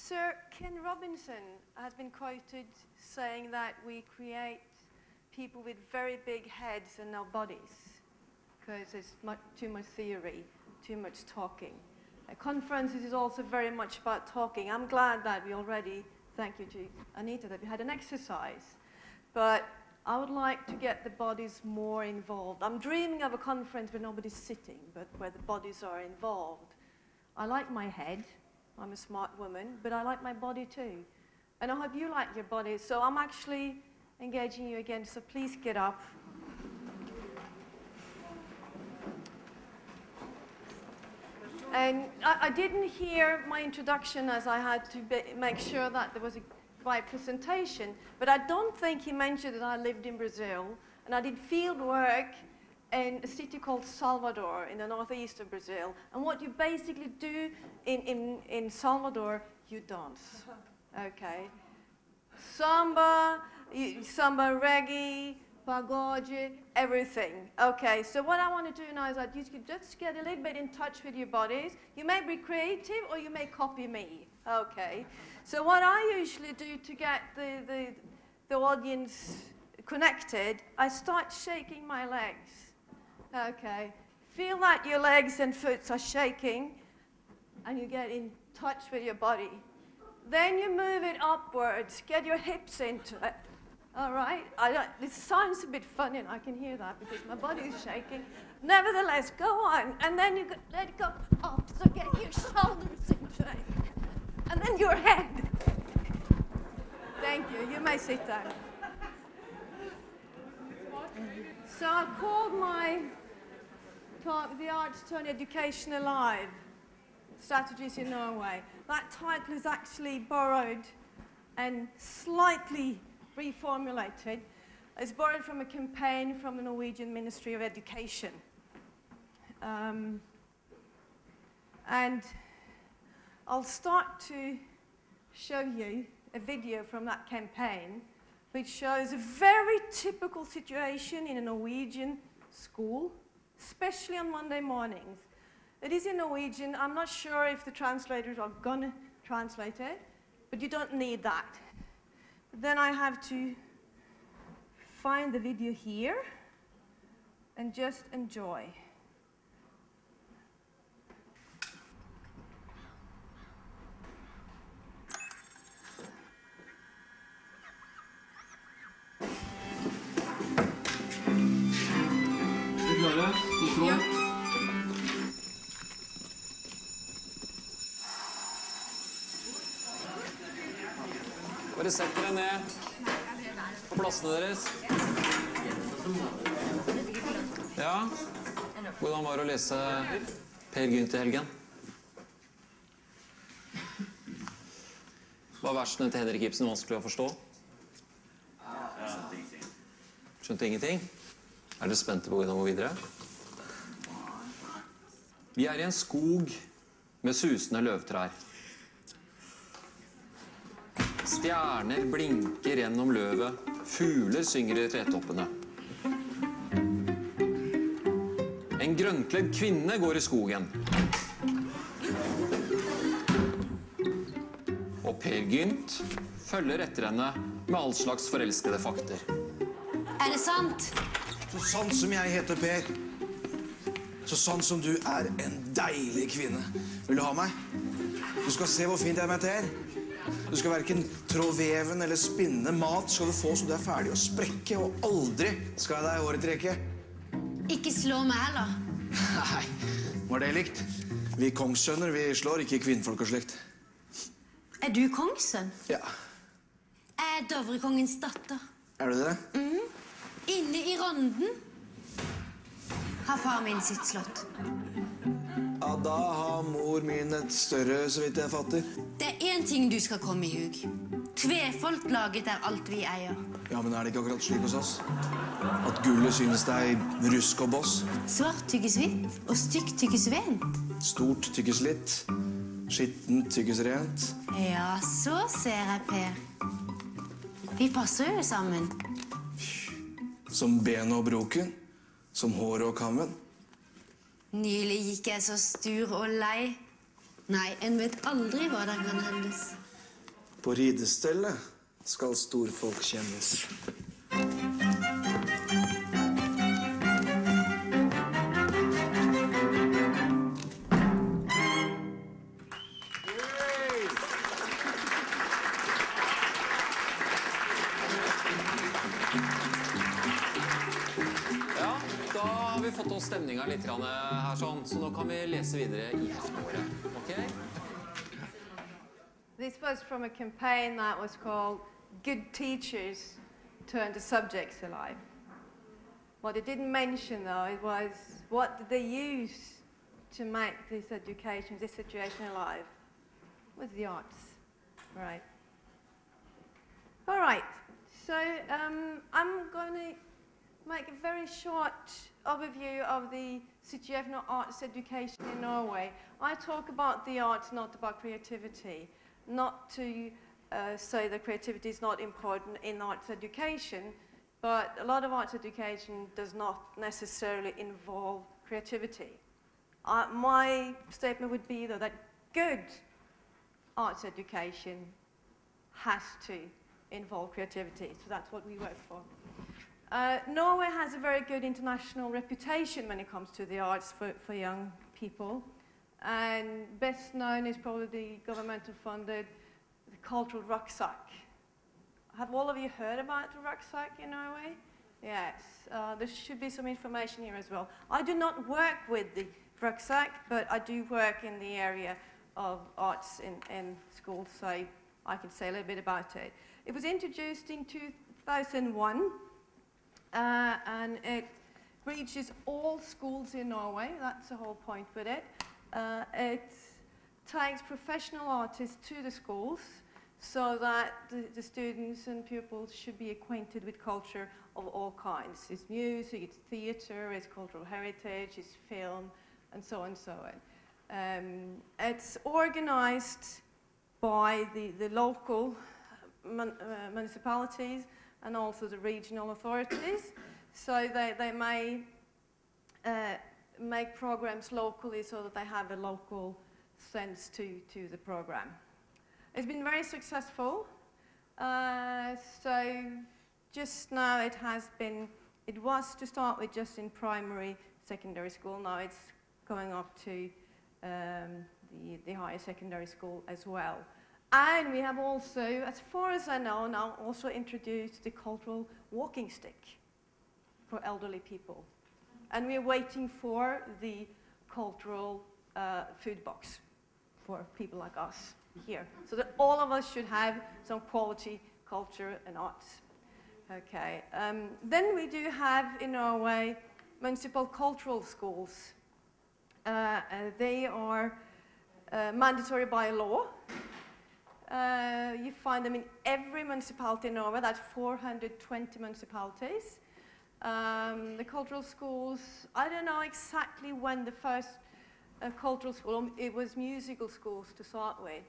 Sir Ken Robinson has been quoted saying that we create people with very big heads and no bodies because there's much, too much theory, too much talking. Uh, conferences is also very much about talking. I'm glad that we already, thank you to Anita, that we had an exercise. But I would like to get the bodies more involved. I'm dreaming of a conference where nobody's sitting, but where the bodies are involved. I like my head. I'm a smart woman, but I like my body too. And I hope you like your body. So I'm actually engaging you again, so please get up. And I, I, didn't hear my introduction as I had to be, make sure that there was a right presentation, but I don't think he mentioned that I lived in Brazil and I did field work in a city called Salvador in the northeast of Brazil. And what you basically do in, in, in Salvador, you dance, okay? Samba, samba reggae, pagode, everything. Okay, so what I want to do now is that you can just get a little bit in touch with your bodies. You may be creative or you may copy me. Okay, so what I usually do to get the, the, the audience connected, I start shaking my legs. Okay, feel like your legs and feet are shaking and you get in touch with your body. Then you move it upwards, get your hips into it. All right, I this sounds a bit funny and I can hear that because my body is shaking. Nevertheless, go on, and then you go, let it go up, so get your shoulders into it. And then your head. Thank you, you may sit down. So I called my The Arts Turn Education Alive, Strategies in Norway. That title is actually borrowed and slightly reformulated. It's borrowed from a campaign from the Norwegian Ministry of Education. Um, and I'll start to show you a video from that campaign which shows a very typical situation in a Norwegian school, especially on Monday mornings. It is in Norwegian. I'm not sure if the translators are going to translate it, but you don't need that. Then I have to find the video here and just enjoy. Bare sett dere ned på plassene deres. Ja, hvordan var det å lese Per Gynt i helgen? Var versene til Henrik Ibsen vanskelig å forstå? Skjønte ingenting? Er dere spente på hvordan det går videre? Vi er i en skog med susende løvtrær. Stjerner blinker gjennom løvet. Fugler synger i tretoppene. En grønnkledd kvinne går i skogen. Og Per Gynt følger etter henne med all slags forelskede fakter. Er det sant? Så sant som jeg heter Per, så sant som du er en deilig kvinne. Vil du ha meg? Du skal se hvor fint jeg er med Ter. Du skal verken trå veven eller spinne mat skal du få så du er ferdig å sprekke, og aldri skal jeg deg i håret trekke. Ikke slå meg heller. Nei, var det likt? Vi kongssønner, vi slår ikke kvinnfolk og slikt. Er du kongssønn? Ja. Jeg er Dovrekongens datter. Er du det? Mm. Inne i Ronden har far min sitt slott. Da har mor min et større, så vidt jeg fatter. Det er én ting du skal komme i hug. Tvefolk laget er alt vi eier. Ja, men er det ikke akkurat slik hos oss? At gullet synes deg rusk og boss? Svart tykkes hvitt, og stygt tykkes vent. Stort tykkes litt, skittent tykkes rent. Ja, så ser jeg, Per. Vi passer jo sammen. Som benet og broken, som håret og kammen. Nylig gikk jeg så stur og lei. Nei, en vet aldri hva der kan hendes. På ridestellet skal storfolk kjennes. Stemninga litt her, sånn, så nå kan vi lese videre i heftene. Ok? This was from a campaign that was called Good Teachers Turn the Subjects Alive. What it didn't mention, though, was what did they use to make this education, this situation alive? It was the arts, right? All right, so um, I'm going to make a very short overview of the of arts education in Norway. I talk about the arts, not about creativity. Not to uh, say that creativity is not important in arts education, but a lot of arts education does not necessarily involve creativity. Uh, my statement would be, though, that good arts education has to involve creativity, so that's what we work for. Uh, Norway has a very good international reputation when it comes to the arts for, for young people. And best known is probably the governmental funded the cultural rucksack. Have all of you heard about the rucksack in Norway? Yes, uh, there should be some information here as well. I do not work with the rucksack, but I do work in the area of arts in, in schools, so I can say a little bit about it. It was introduced in 2001 uh, and it reaches all schools in Norway. That's the whole point with it. Uh, it takes professional artists to the schools so that the, the students and pupils should be acquainted with culture of all kinds. It's music, it's theatre, it's cultural heritage, it's film, and so on and so on. Um, it's organized by the, the local mun- uh, municipalities and also the regional authorities. So they, they may uh, make programs locally so that they have a local sense to, to the program. It's been very successful. Uh, so just now it has been, it was to start with just in primary, secondary school. Now it's going up to um, the, the higher secondary school as well. And we have also, as far as I know, now also introduced the cultural walking stick for elderly people. And we're waiting for the cultural uh, food box for people like us here. So that all of us should have some quality culture and arts. Okay. Um, then we do have in Norway municipal cultural schools. Uh, uh, they are uh, mandatory by law. Uh, you find them in every municipality in Norway, that's 420 municipalities. Um, the cultural schools, I don't know exactly when the first uh, cultural school, um, it was musical schools to start with.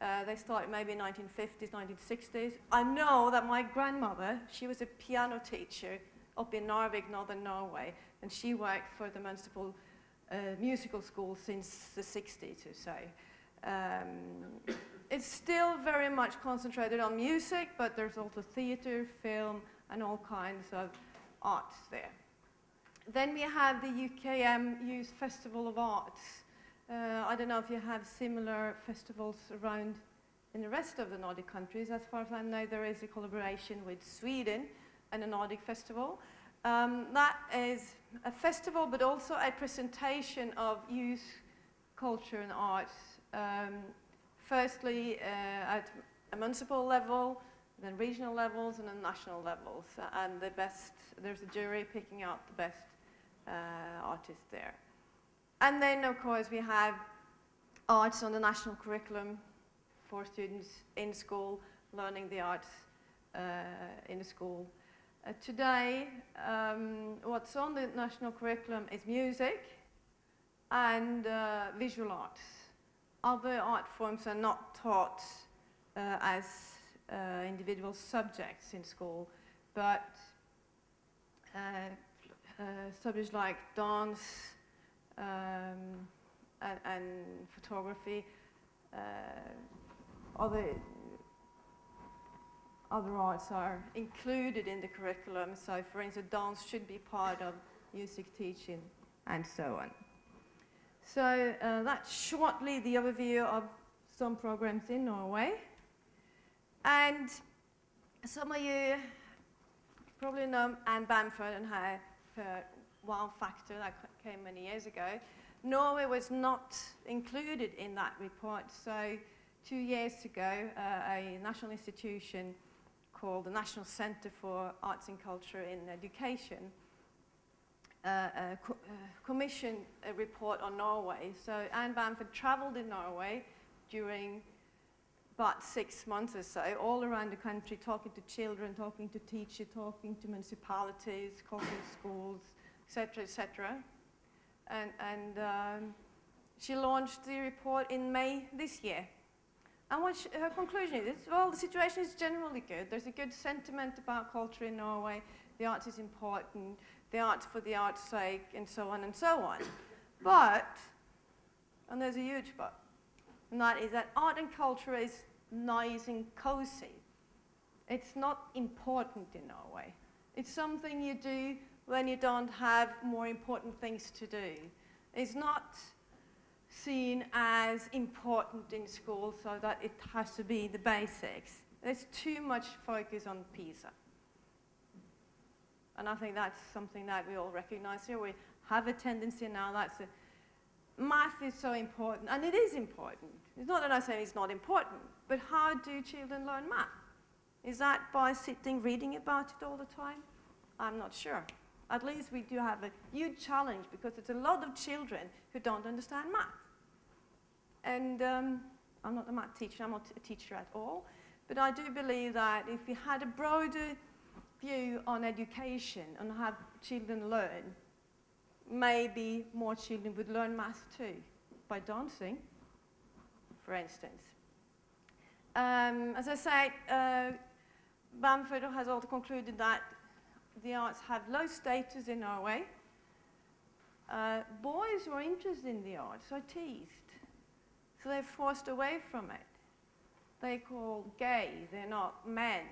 Uh, they started maybe in 1950s, 1960s. I know that my grandmother, she was a piano teacher up in Narvik, northern Norway, and she worked for the municipal uh, musical school since the 60s or so. Um, it's still very much concentrated on music, but there's also theatre, film, and all kinds of arts there. Then we have the UKM Youth Festival of Arts. Uh, I don't know if you have similar festivals around in the rest of the Nordic countries. As far as I know, there is a collaboration with Sweden and a Nordic festival. Um, that is a festival, but also a presentation of youth culture and arts. Um, firstly, uh, at a municipal level, then regional levels, and then national levels. And the best, there's a jury picking out the best uh, artists there. And then, of course, we have arts on the national curriculum for students in school, learning the arts uh, in the school. Uh, today, um, what's on the national curriculum is music and uh, visual arts. Other art forms are not taught uh, as uh, individual subjects in school, but uh, uh, subjects like dance um, and, and photography uh, other other arts are included in the curriculum. So, for instance, dance should be part of music teaching and so on. So uh, that's shortly the overview of some programs in Norway. And some of you probably know Anne Bamford and her, her wow factor that came many years ago. Norway was not included in that report. So two years ago, uh, a national institution called the National Centre for Arts and Culture in Education co- a report on Norway. So Anne Bamford travelled in Norway during about six months or so, all around the country, talking to children, talking to teachers, talking to municipalities, talking schools, etc., etc. And, and um, she launched the report in May this year. And what she, her conclusion is, well, the situation is generally good. There's a good sentiment about culture in Norway. The arts is important. The arts for the art's sake, and so on and so on. But, and there's a huge but, and that is that art and culture is nice and cozy. It's not important in Norway. It's something you do when you don't have more important things to do. It's not seen as important in school so that it has to be the basics. There's too much focus on PISA. And I think that's something that we all recognize here. We have a tendency now that's a, math is so important, and it is important. It's not that I say it's not important, but how do children learn math? Is that by sitting reading about it all the time? I'm not sure. At least we do have a huge challenge because it's a lot of children who don't understand math. And um, I'm not a math teacher, I'm not a teacher at all, but I do believe that if we had a broader view on education and how children learn, maybe more children would learn math too, by dancing, for instance. Um, as I said, uh, Bamford has also concluded that the arts have low status in Norway. Uh, boys who are interested in the arts are teased, so they're forced away from it. They're called gay, they're not men,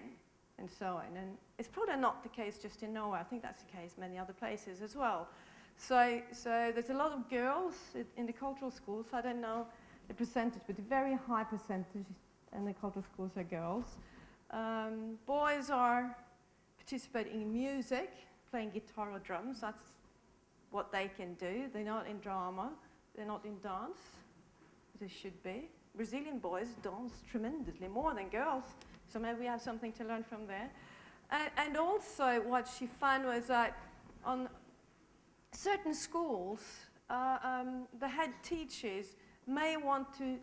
and so on. And it's probably not the case just in Norway. I think that's the case in many other places as well. So, so there's a lot of girls in, in the cultural schools. I don't know the percentage, but a very high percentage in the cultural schools are girls. Um, boys are participating in music, playing guitar or drums. That's what they can do. They're not in drama. They're not in dance. They should be. Brazilian boys dance tremendously more than girls. So maybe we have something to learn from there. And, and also, what she found was that on certain schools, uh, um, the head teachers may want to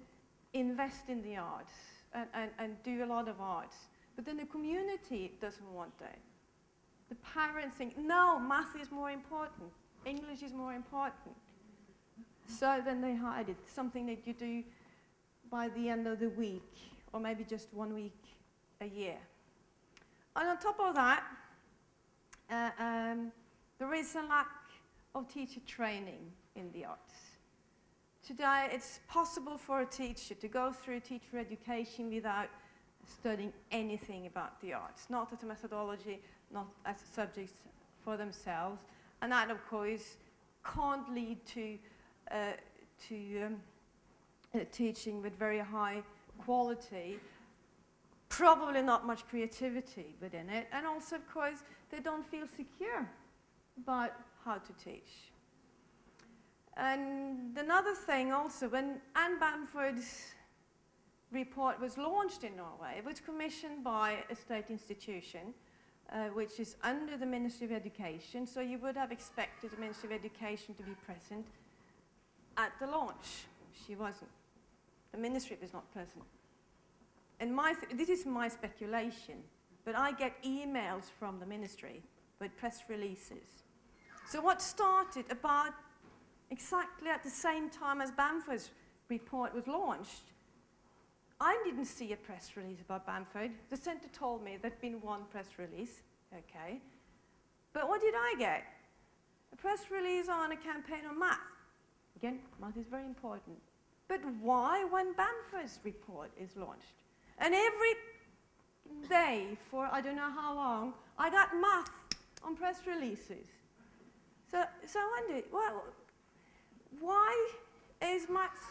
invest in the arts and, and, and do a lot of arts, but then the community doesn't want that. The parents think, no, math is more important, English is more important. So then they hide it, something that you do by the end of the week, or maybe just one week a year. And on top of that, uh, um, there is a lack of teacher training in the arts. Today, it's possible for a teacher to go through teacher education without studying anything about the arts, not as a methodology, not as a subject for themselves. And that, of course, can't lead to, uh, to um, uh, teaching with very high quality, probably not much creativity within it, and also, of course, they don't feel secure about how to teach. And another thing also, when Anne Bamford's report was launched in Norway, it was commissioned by a state institution, uh, which is under the Ministry of Education, so you would have expected the Ministry of Education to be present at the launch. She wasn't. The ministry was not present. And my this is my speculation, but I get emails from the ministry with press releases. So what started about exactly at the same time as Bamford's report was launched, I didn't see a press release about Bamford. The centre told me there'd been one press release, okay. But what did I get? A press release on a campaign on math. Again, math is very important. but why when Bamford's report is launched? And every day for I don't know how long, I got math on press releases. So, so I wondered, well, why is maths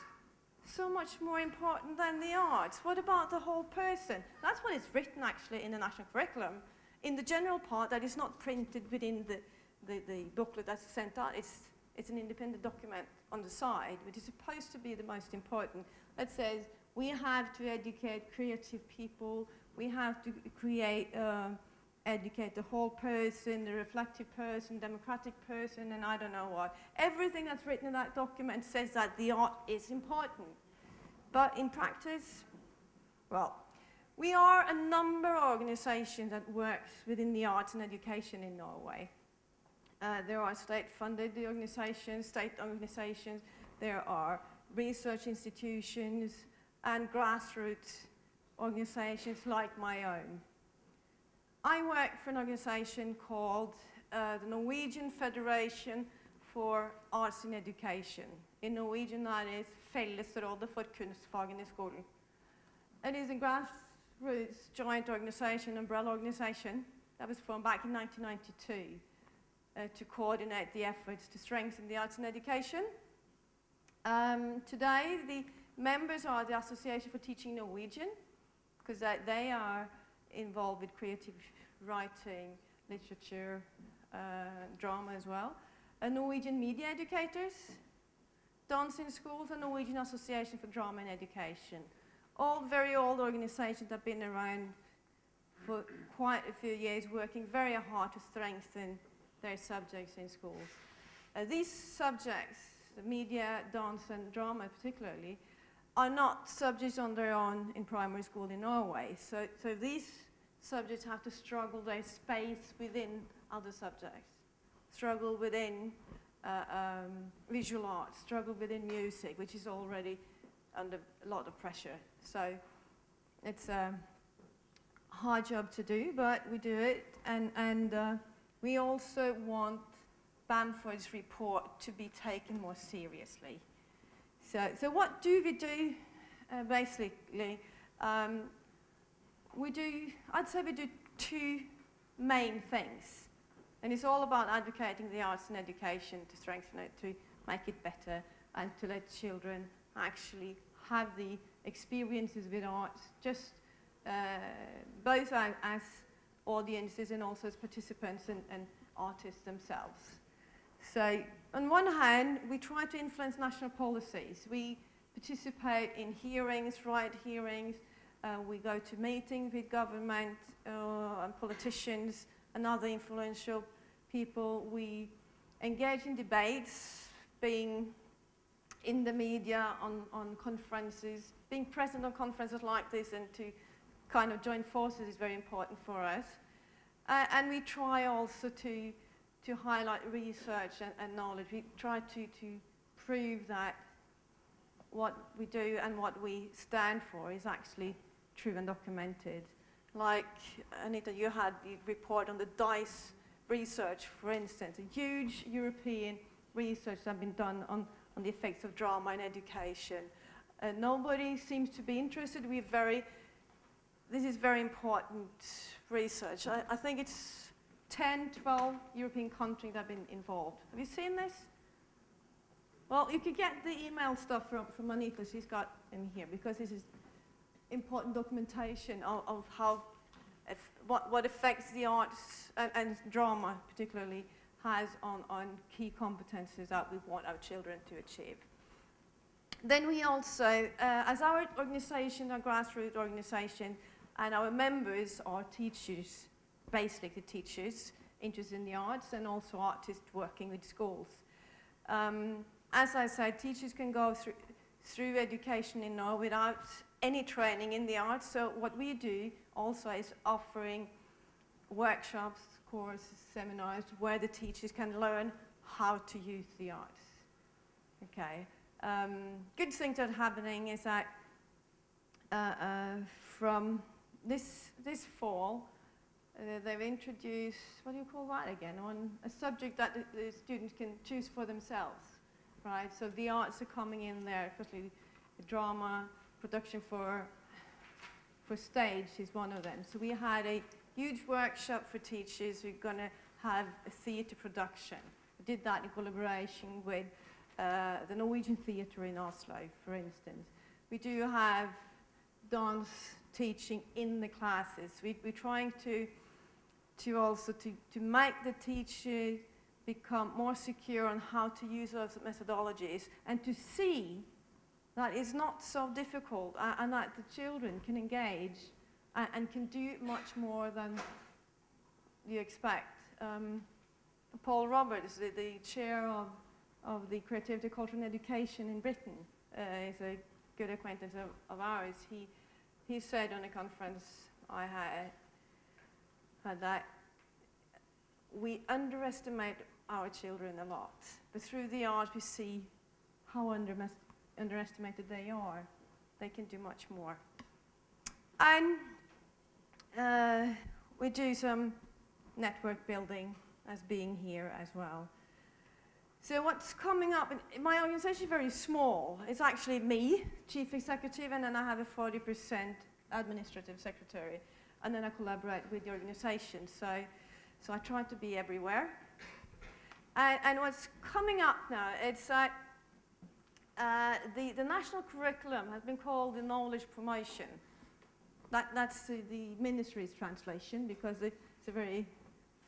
so much more important than the arts? What about the whole person? That's what is written actually in the national curriculum. In the general part that is not printed within the, the, the booklet that's sent out, it's, it's an independent document on the side, which is supposed to be the most important. That says we have to educate creative people, we have to create, uh, educate the whole person, the reflective person, democratic person, and I don't know what. Everything that's written in that document says that the art is important. But in practice, well, we are a number of organizations that works within the arts and education in Norway. Uh, there are state-funded organizations, state organizations, there are research institutions and grassroots organizations like my own. I work for an organization called uh, the Norwegian Federation for Arts in Education. In Norwegian that is Fellesrådet for kunstfagene i skolen. It is a grassroots joint organization, umbrella organization, that was formed back in 1992 uh, to coordinate the efforts to strengthen the arts in education. Um, today, the members are the Association for Teaching Norwegian, because they, are involved with creative writing, literature, uh, drama as well. Norwegian Media Educators, Dance in Schools, and Norwegian Association for Drama and Education. All very old organizations that have been around for quite a few years, working very hard to strengthen their subjects in schools. Uh, these subjects, the media, dance, and drama particularly, are not subjects on their own in primary school in Norway. So, so these subjects have to struggle their space within other subjects, struggle within uh, um, visual arts, struggle within music, which is already under a lot of pressure. So it's a hard job to do, but we do it. And, and uh, we also want Bamford's report to be taken more seriously. So, so what do we do, uh, basically? Um, we do, I'd say we do two main things. And it's all about advocating the arts and education to strengthen it, to make it better, and to let children actually have the experiences with arts, just uh, both as audiences and also as participants and, and artists themselves. So on one hand, we try to influence national policies. We participate in hearings, right hearings. Uh, we go to meetings with government uh, and politicians and other influential people. We engage in debates, being in the media, on, on conferences, being present on conferences like this and to kind of join forces is very important for us. Uh, and we try also to to highlight research and, and knowledge. We try to, to prove that what we do and what we stand for is actually true and documented. Like, Anita, you had the report on the DICE research, for instance, a huge European research that has been done on, on the effects of drama in education. Uh, nobody seems to be interested. We're very, this is very important research. I, I think it's 10, 12 European countries that have been involved. Have you seen this? Well, you could get the email stuff from, from Anita, she's got in here, because this is important documentation of, of how, what, what effects the arts and, and drama particularly has on, on key competences that we want our children to achieve. Then we also, uh, as our organization, our grassroots organization, and our members are teachers, basically the teachers interested in the arts and also artists working with schools. Um, as I said, teachers can go through, through education in Norway without any training in the arts. So what we do also is offering workshops, courses, seminars where the teachers can learn how to use the arts. Okay. Um, good thing that's happening is that uh, uh, from this, this fall, uh, they've introduced, what do you call that again, on a subject that the, the, students can choose for themselves, right? So the arts are coming in there, especially drama, production for, for stage is one of them. So we had a huge workshop for teachers. We're going to have a theatre production. We did that in collaboration with uh, the Norwegian Theatre in Oslo, for instance. We do have dance teaching in the classes. We, we're trying to, to also to, to make the teacher become more secure on how to use those methodologies and to see that it's not so difficult uh, and that the children can engage and, and can do much more than you expect. Um, Paul Roberts, the, the chair of, of the Creativity, Culture and Education in Britain, uh, is a good acquaintance of, of ours. He, he said on a conference I had, had that we underestimate our children a lot, but through the art we see how undermes- underestimated they are. They can do much more. And uh, we do some network building as being here as well. So what's coming up, my organization is very small. It's actually me, chief executive, and then I have a 40% administrative secretary. And then I collaborate with the organization. So, so I try to be everywhere. And, and what's coming up now, it's like uh, the, the national curriculum has been called the knowledge promotion. That, that's the, the ministry's translation because it's a very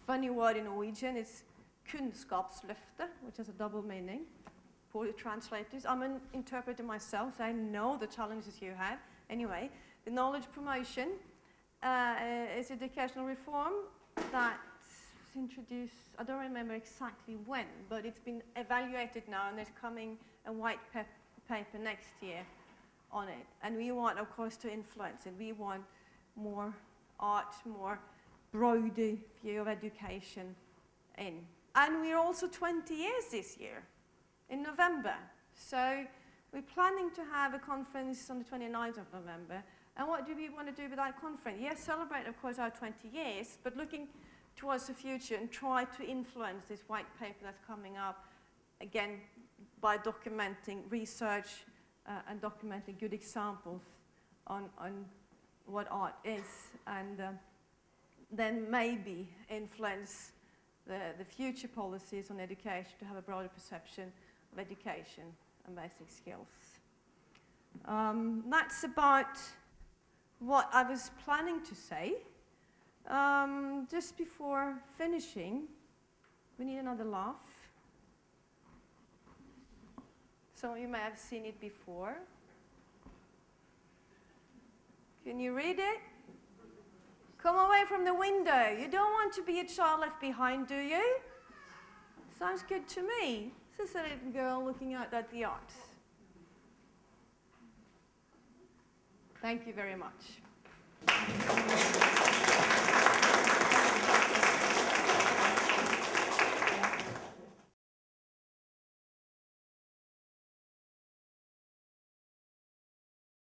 funny word in Norwegian. It's kunnskapsløftet, which has a double meaning for the translators. I'm an interpreter myself, so I know the challenges you have. Anyway, the knowledge promotion uh, is educational reform that was introduced, I don't remember exactly when, but it's been evaluated now and there's coming a white paper next year on it. And we want, of course, to influence it. We want more art, more broader view of education in. And we're also 20 years this year, in November. So we're planning to have a conference on the 29th of November. And what do we want to do with that conference? Yes, celebrate, of course, our 20 years, but looking towards the future and try to influence this white paper that's coming up, again, by documenting research uh, and documenting good examples on, on what art is, and uh, then maybe influence the, the future policies on education to have a broader perception of education and basic skills. Um, that's about what I was planning to say. Um, just before finishing, we need another laugh. Some of you may have seen it before. Can you read it? Come away from the window. You don't want to be a child left behind, do you? Sounds good to me. This is a little girl looking out at the art. Thank you very much.